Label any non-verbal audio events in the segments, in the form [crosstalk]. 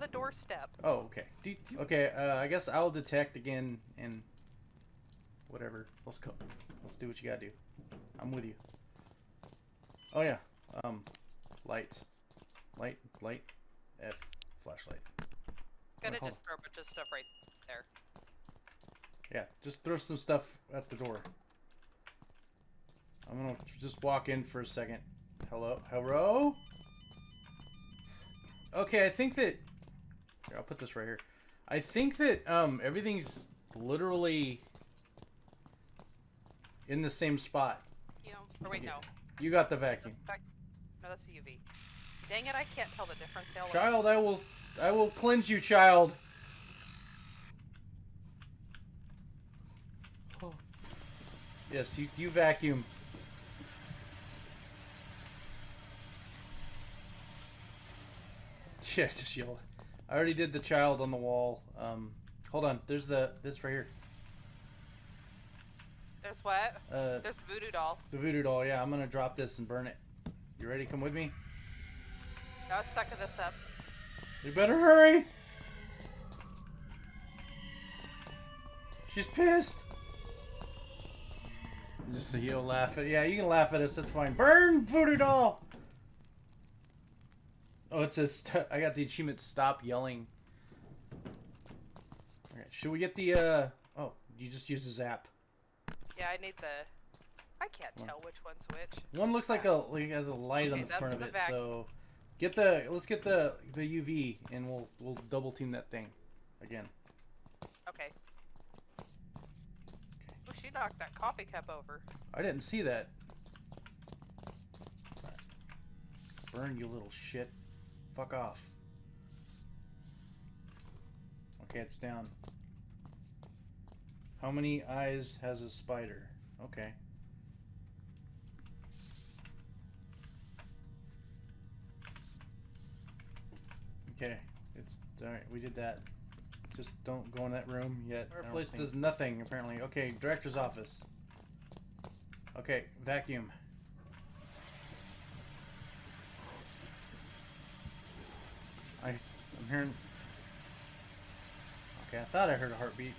the doorstep. Oh, okay. Do okay, uh, I guess I'll detect again and whatever. Let's go. Let's do what you gotta do. I'm with you. Oh yeah. Um, light, light, light, F, flashlight. Gonna just throw a bunch of stuff right there. Yeah, just throw some stuff at the door. I'm gonna just walk in for a second. Hello, hello. Okay, I think that. Here, I'll put this right here. I think that um everything's literally in the same spot. You know, or wait, no. You got the vacuum. vac- No, that's a UV. Dang it, I can't tell the difference. Now look. Child, I will, I will cleanse you, child. Oh. [sighs] Yes, you, you vacuum. [laughs] Yeah, just yell. I already did the child on the wall. Um, hold on. There's the this right here. There's what? Uh, There's the voodoo doll. the voodoo doll. Yeah, I'm gonna drop this and burn it. You ready? Come with me. I was sucking this up. You better hurry. She's pissed. Just so you don't laugh at. Yeah, you can laugh at us. That's fine. Burn, voodoo doll. Oh, it says st- I got the achievement. Stop yelling. Okay, should we get the? uh Oh, you just used a zap. Yeah, I need the. I can't One. tell which one's which. One looks like a like it has a light on the front of the it. vac- So, get the. Let's get the the UV and we'll we'll double team that thing, again. Okay. Oh, she knocked that coffee cup over. I didn't see that. Burn, you little shit. Fuck off. Okay, it's down. How many eyes has a spider? Okay. Okay, it's alright, we did that. Just don't go in that room yet. Our place think- does nothing, apparently. Okay, director's office. Okay, vacuum. I, I'm hearing. Okay, I thought I heard a heartbeat.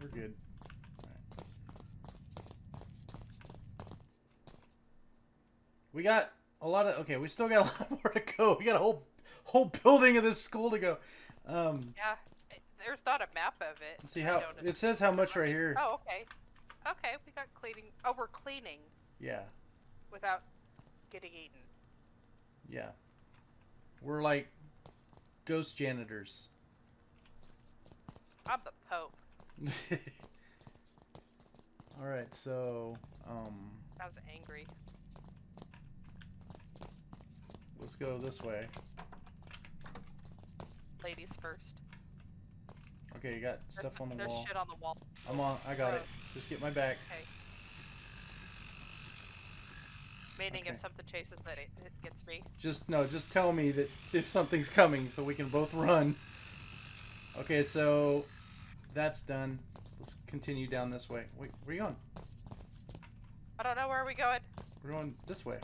We're good. We got a lot of. Okay, we still got [laughs] a lot more to go. We got a whole whole building of this school to go. Um, Yeah, there's not a map of it. see how it says how much right here. Oh, okay. Okay, we got cleaning. Oh, we're cleaning Yeah, without getting eaten. yeah. We're like ghost janitors. I'm the Pope. [laughs] All right, so um, I was angry. let's go this way. Ladies first. Okay, you got There's, stuff on the there's wall. shit on the wall. I'm on. I got it. Just get my back. Okay. Meaning Okay. if something chases that it, it gets me. Just no. Just tell me that if something's coming, so we can both [laughs] run. Okay, so that's done. Let's continue down this way. Wait, where are you going? I don't know where are we going. We're going this way.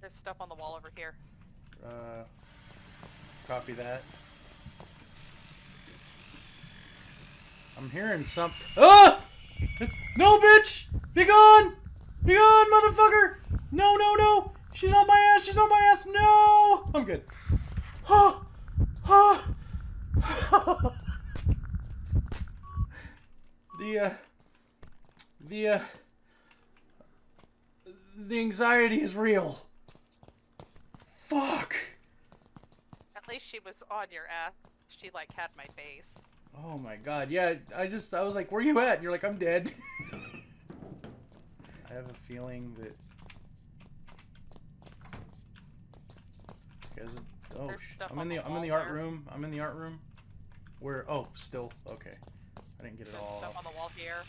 There's stuff on the wall over here. Uh, copy that. I'm hearing something. Ah! No, bitch! Be gone! Be gone, motherfucker! No, no, no! She's on my ass! She's on my ass! No! I'm good. Oh! Oh! the, uh... The, uh... The anxiety is real. Fuck! At least she was on your ass. She like had my face. Oh my god, yeah, I just, I was like, where you at? And you're like, I'm dead. [laughs] I have a feeling that... Guys, oh, There's sh- I'm in the, the I'm in the art there. room. I'm in the art room. Where, oh, still, okay. I didn't get it all. stuff on the wall here.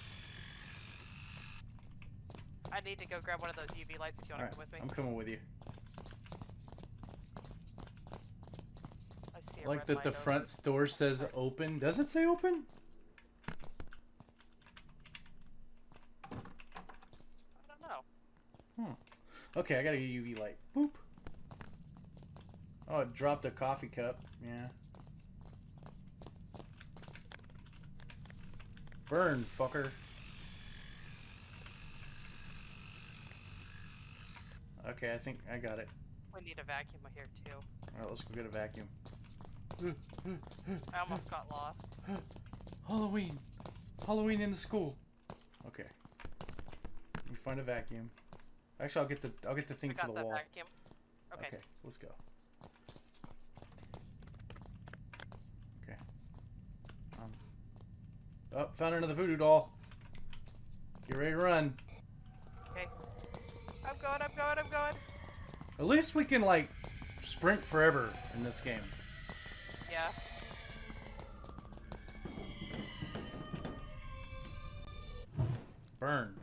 I need to go grab one of those UV lights if you want Alright, to come with me. I'm coming with you. like that the front open. door says open. Does it say open? I don't know. Hmm. Okay, I got a UV light. Boop. Oh, it dropped a coffee cup. Yeah. Burn, fucker. Okay, I think I got it. We need a vacuum here, too. Alright, let's go get a vacuum. I almost got lost. Halloween! Halloween in the school! Okay. Let me find a vacuum. Actually, I'll get the I'll get the I thing for got the that wall. vacuum. Okay. Okay, let's go. Okay. Um. Oh, found another voodoo doll. Get ready to run. Okay. I'm going, I'm going, I'm going. At least we can like sprint forever in this game. Yeah. Burn.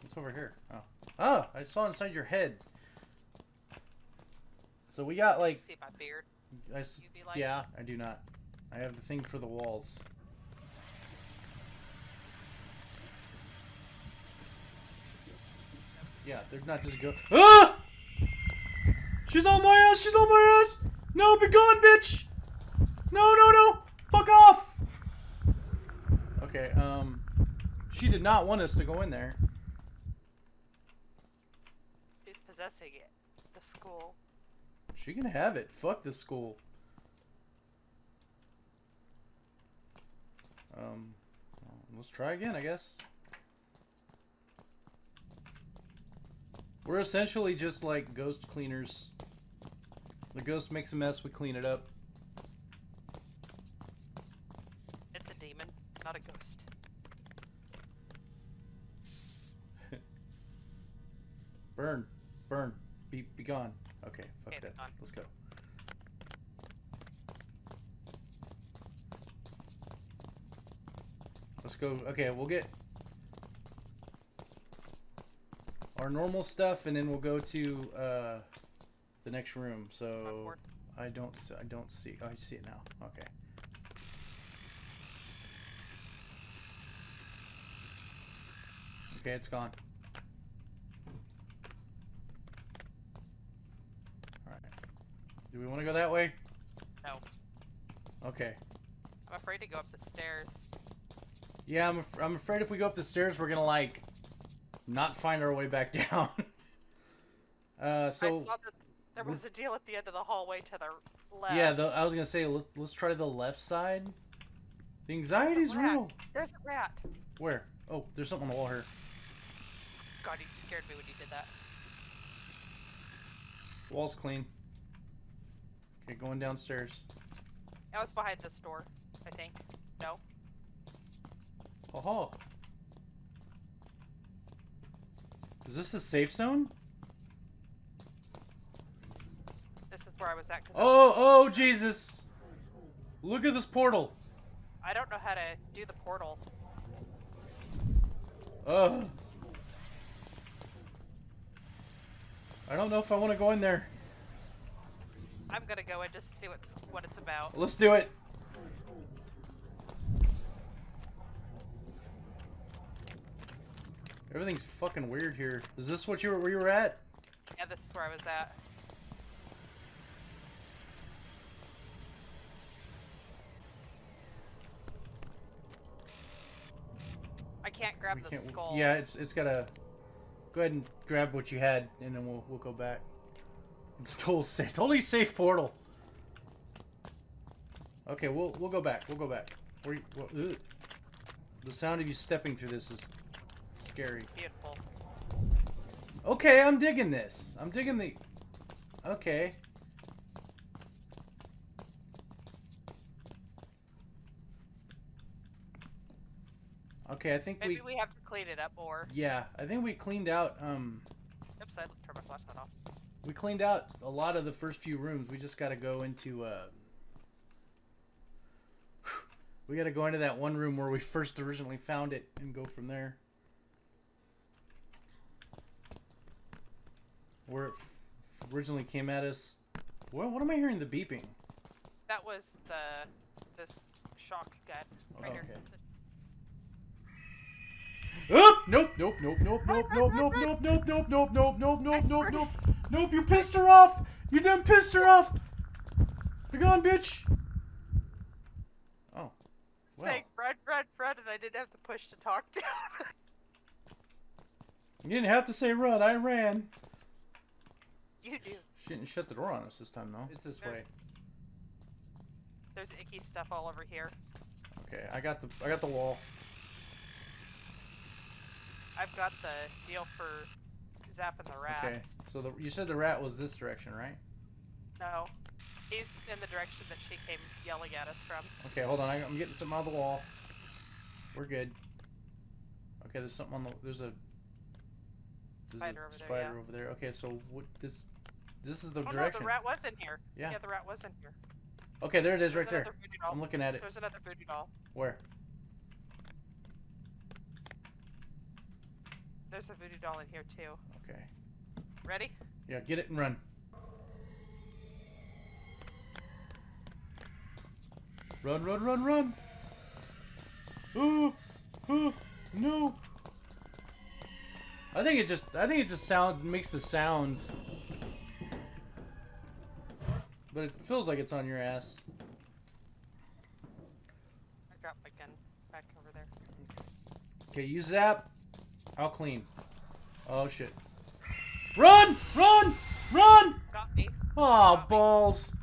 What's over here? Oh. Oh, I saw inside your head. So we got like See my beard. I yeah, I do not. I have the thing for the walls. Yeah, they're not just go. Ah! She's on my ass. She's on my ass. No, be gone, bitch. No, no, no. Fuck off. Okay. Um, she did not want us to go in there. She's possessing it. The school. She can have it. Fuck this school. Um, let's try again, I guess. We're essentially just like ghost cleaners. The ghost makes a mess, we clean it up. It's a demon, not a ghost. [laughs] Burn, burn, be be gone. Okay, fuck It's that. gone. Let's go. Let's go. Okay, we'll get our normal stuff, and then we'll go to uh, the next room. So. I don't. I don't see. Oh, I see it now. Okay. Okay, it's gone. Alright. Do we want to go that way? No. Okay. I'm afraid to go up the stairs. Yeah, I'm, af- I'm afraid if we go up the stairs, we're gonna, like, not find our way back [laughs] down. uh, I so, saw that there was a deal at the end of the hallway to the left. yeah, the, I was gonna say, let's, let's try the left side. The anxiety's rat. real. There's a rat. Where? Oh, there's something on the wall here. God, he scared me when he did that. Wall's clean. Okay, going downstairs. That was behind this door, I think. No. Oh, Is this a safe zone? This is where I was at. Oh, oh, Jesus! Look at this portal. I don't know how to do the portal. Ugh. I don't know if I want to go in there. I'm gonna go in just to see what's what it's about. Let's do it. Everything's fucking weird here. Is this what you were where you were at? Yeah, this is where I was at. I can't grab We the can't- skull. Yeah, it's it's gotta. Go ahead and grab what you had, and then we'll we'll go back. It's totally safe, totally safe portal. Okay, we'll we'll go back. We'll go back. Where you, what. The sound of you stepping through this is scary. Beautiful. Okay, I'm digging this. I'm digging the. Okay. Okay, I think Maybe we. we have to clean it up more. Yeah, I think we cleaned out. Um, Oops, I turned my flashlight off. we cleaned out a lot of the first few rooms. We just got to go into. Uh, [sighs] we got to go into that one room where we first originally found it and go from there. Where it originally came at us. What, what am I hearing the beeping? That was the this shock gun right here. Okay. Oop! Nope, nope, nope, nope, nope, nope, nope, nope, nope, nope, nope, nope, nope, nope, nope, nope. Nope, you pissed her off! You done pissed her off! Be gone, bitch! Oh. Well, Saying run, run, run, and I didn't have to push to talk down. you didn't have to say run, I ran. You do. She didn't shut the door on us this time, though. It's this way. There's icky stuff all over here. Okay, I got the I got the wall. I've got the deal for zapping the rats. Okay, so the, you said the rat was this direction, right? No. He's in the direction that she came yelling at us from. Okay, hold on. I, I'm getting something out of the wall. We're good. Okay, there's something on the. There's a. There's Spider a over there, spider yeah. over there. Okay, so what this? This is the Oh direction. no, the rat was in here. Yeah. Yeah, the rat was in here. Okay, there it is, There's right there. I'm looking at it. There's another voodoo doll. Where? There's a voodoo doll in here too. Okay. Ready? Yeah, get it and run. Run, run, run, run! Ooh, ooh, no! I think it just, I think it just sound makes the sounds, but it feels like it's on your ass. I got my gun back over there. Okay, you zap. I'll clean. Oh shit! Run, run, run! Got me. Aw, balls.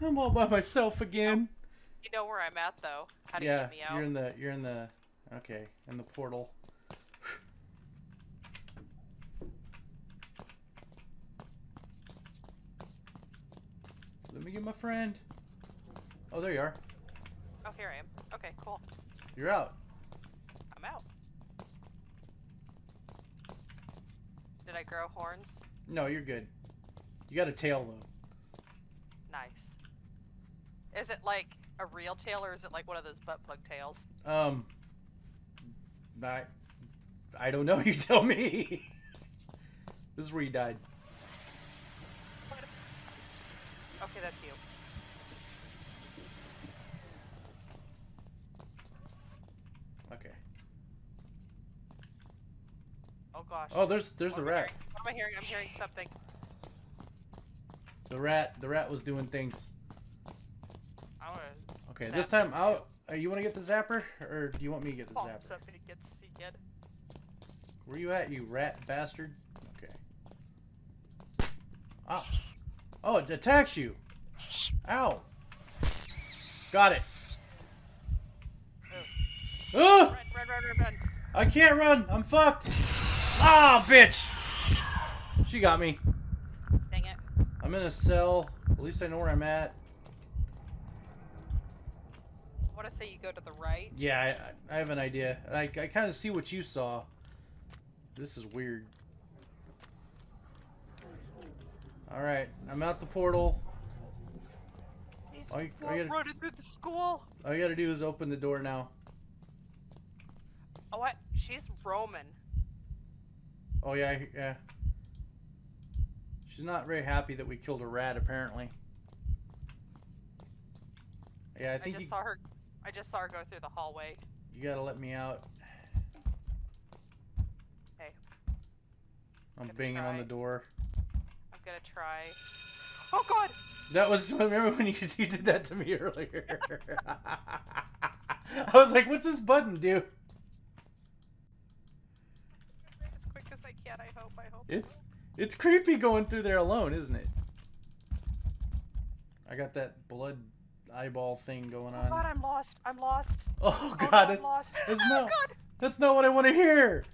I'm all by myself again. You know where I'm at though. How to yeah, get me out. you're in the you're in the okay, in the portal. Let me get my friend. Oh, there you are. Oh, here I am. Okay, cool. You're out. I'm out. Did I grow horns? No, you're good. You got a tail though. Nice. Is it like a real tail or is it like one of those butt plug tails? Um, I, I don't know. [laughs] You tell me. this is where you died. Okay, that's you. Okay. Oh gosh. Oh, there's there's What the rat. hearing? What am I hearing? I'm hearing something. The rat. The rat was doing things. I Okay, this time I'll. Uh, you want to get the zapper, or do you want me to get the palm zapper? something to get to see good. Where you at, you rat bastard? Okay. Ah. Oh, it attacks you. Ow. Got it. Ah! Run, run, run, run, run. I can't run. I'm fucked. Ah, bitch. She got me. Dang it. I'm in a cell. At least I know where I'm at. I want to say you go to the right. Yeah, I, I have an idea. I, I kind of see what you saw. This is weird. Alright, I'm out the portal. All you- all you gotta- running through the school. All you gotta do is open the door now. Oh, what? She's Roman. Oh, yeah, yeah. She's not very happy that we killed a rat, apparently. Yeah, I I, think just you, saw her. I just saw her go through the hallway. you gotta let me out. Hey. I'm Gonna banging on the door. I'm gonna try. Oh God! That was [laughs] remember when you, you did that to me earlier. [laughs] I was like, "What's this button do?" As quick as I can. I hope. I hope. It's it's creepy going through there alone, isn't it? I got that blood eyeball thing going on. Oh God! I'm lost. I'm lost. Oh Oh, god, no, I'm it's, lost. it's oh not- God! that's not what I want to hear.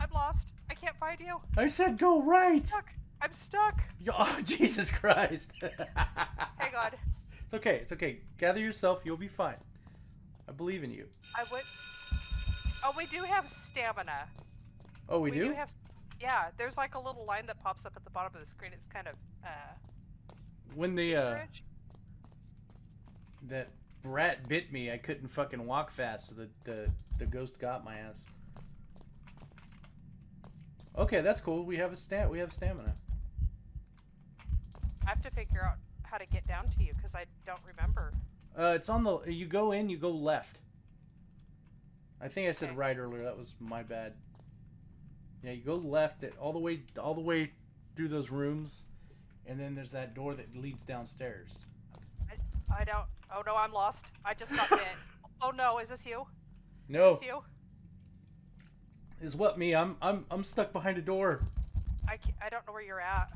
I'm lost. I can't find you. I said go right. I'm Stuck. I'm stuck. [laughs] Oh Jesus Christ. Hang on. It's okay. It's okay. Gather yourself. You'll be fine. I believe in you. I would. Oh, we do have stamina. Oh, we, do. do have. Yeah, there's like a little line that pops up at the bottom of the screen. It's kind of uh. when the uh. That brat bit me, I couldn't fucking walk fast, so the the the ghost got my ass. Okay, that's cool. We have a stat. We have stamina. I have to figure out how to get down to you because I don't remember. Uh, it's on the. You go in. You go left. I think I said Okay. right earlier. That was my bad. Yeah, you go left it all the way all the way through those rooms, and then there's that door that leads downstairs. I don't. Oh no, I'm lost. I just got bit. [laughs] Oh no, is this you? No, Is this you? is what me? I'm I'm I'm stuck behind a door. I can't, I don't know where you're at.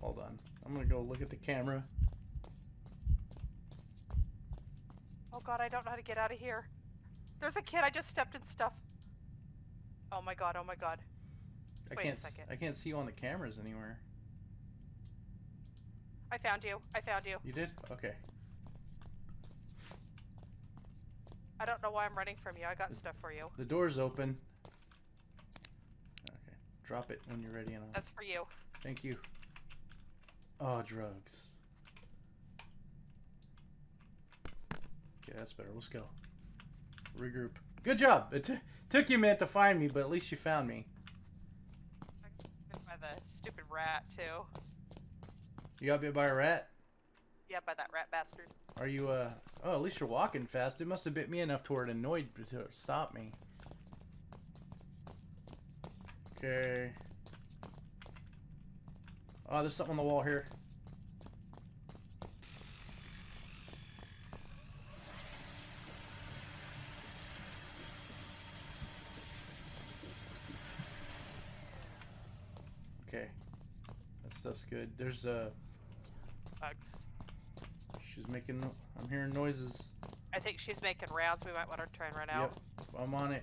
Hold on. I'm gonna go look at the camera. Oh god, I don't know how to get out of here. There's a kid. I just stepped in stuff. Oh my god. Oh my god. I Wait a can't s- second. I can't see you on the cameras anywhere. I found you. I found you. You did? Okay. I don't know why I'm running from you. I got stuff for you. The door's open. Okay. Drop it when you're ready and I'll... That's for you. Thank you. Oh, drugs. Okay, that's better. Let's go. Regroup. Good job. It t- took you a minute to find me, but at least you found me. By the stupid rat too. You got bit by a rat? Yeah, by that rat bastard. Are you, uh... Oh, at least you're walking fast. It must have bit me enough to where it annoyed to stop me. Okay. Oh, there's something on the wall here. Okay. That stuff's good. There's uh Bugs. she's making I'm hearing noises. I think she's making rounds. We might want to try and run out. Yep. I'm on it.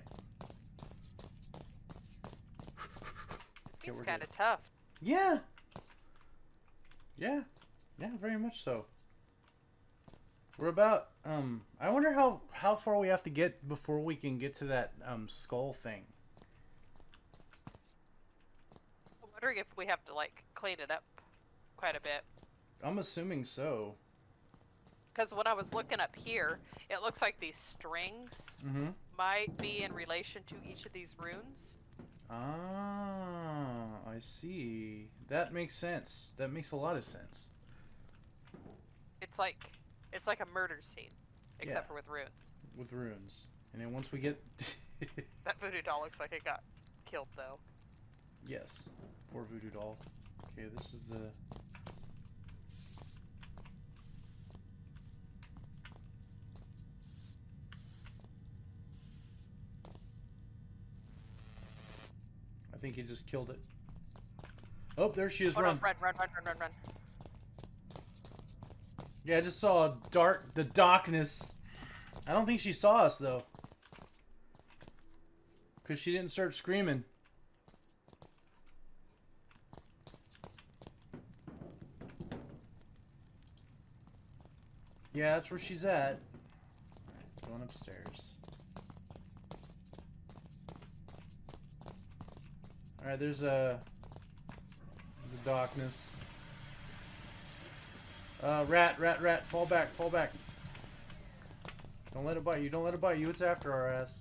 It seems kind of tough. Yeah. Yeah. Yeah, very much so. We're about um I wonder how how far we have to get before we can get to that um skull thing. I'm wondering if we have to like clean it up quite a bit. I'm assuming so. Because when I was looking up here, it looks like these strings Mhm. might be in relation to each of these runes. Ah, I see. That makes sense. That makes a lot of sense. It's like it's like a murder scene, except Yeah. for with runes. With runes. And then once we get [laughs] That voodoo doll looks like it got killed though. Yes. Poor voodoo doll. Okay, this is the I think he just killed it. Oh, there she is. Oh run. no, run, run, run, run, run, run. Yeah, I just saw a dark, the darkness. I don't think she saw us though, cause she didn't start screaming. Yeah, that's where she's at. Alright, going upstairs. All right, there's a the darkness. Uh, rat, rat, rat, fall back, fall back. Don't let it bite you, don't let it bite you, it's after our ass.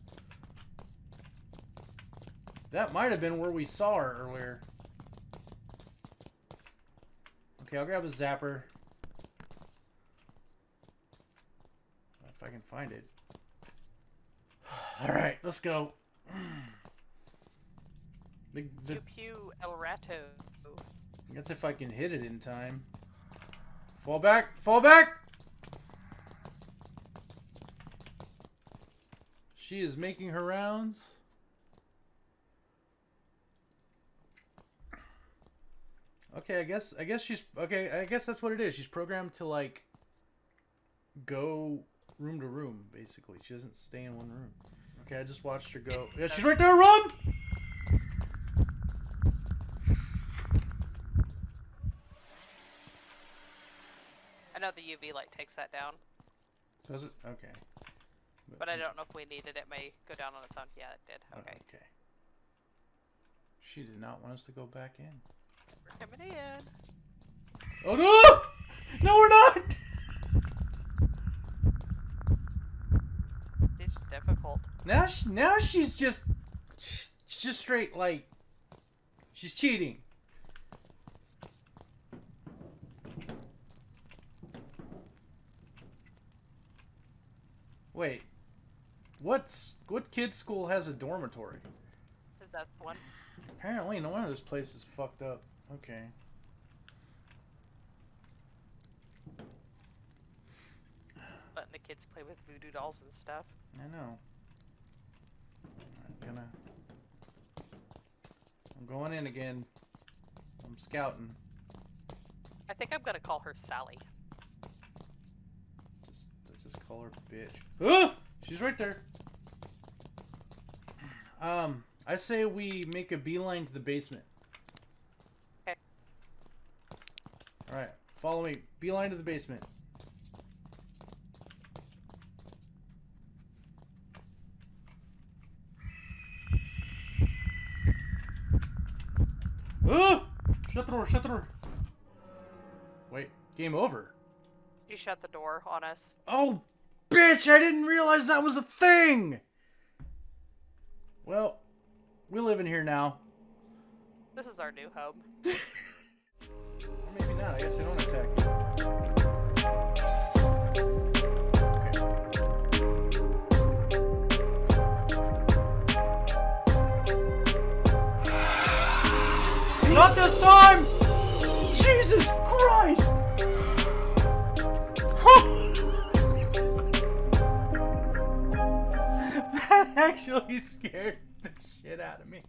That might have been where we saw her earlier. Okay, I'll grab a zapper. If I can find it. Alright, let's go. The, the, Pew pew el rato. that's if I can hit it in time. Fall back! Fall back! She is making her rounds. Okay, I guess I guess she's okay, I guess that's what it is. She's programmed to like go room to room, basically. She doesn't stay in one room. Okay, I just watched her go. Yeah, she's right there, run! I know the UV light takes that down, Does it? Okay. but I don't know if we needed it. May go down on its own. Yeah, it did. Oh, Okay, okay. She did not want us to go back in. we're coming in. Oh no! No, we're not! [laughs] It's difficult. Now, she, now she's just, she's just straight like, she's cheating. Wait. What's what kid's school has a dormitory? Is that one? Apparently, no wonder this place is fucked up. Okay. Letting the kids play with voodoo dolls and stuff. I know. I'm gonna. I'm going in again. I'm scouting. I think I'm gonna call her Sally. Just, just call her bitch. Ah! She's right there. [clears throat] Um, I say we make a beeline to the basement. Okay. All right, follow me. Beeline to the basement. Ah! Shut the door, shut the door. Wait, game over. She shut the door on us. Oh, bitch, I didn't realize that was a thing! Well, we live in here now. This is our new home. [laughs] Or maybe not, I guess they don't attack you. This time! Jesus Christ! [laughs] that actually scared the shit out of me.